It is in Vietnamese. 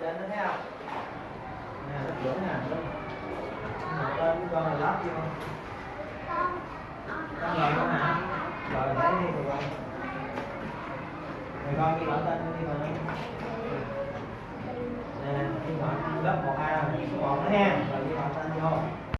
trên nó thấy không? Nè nó lửa nè nó nó tên cái con này lót vô. Con rồi con hả? Rồi thấy đi rồi. Con rồi con đi bỏ tên đi con nè, đi bỏ lớp một hai số còn nữa ha.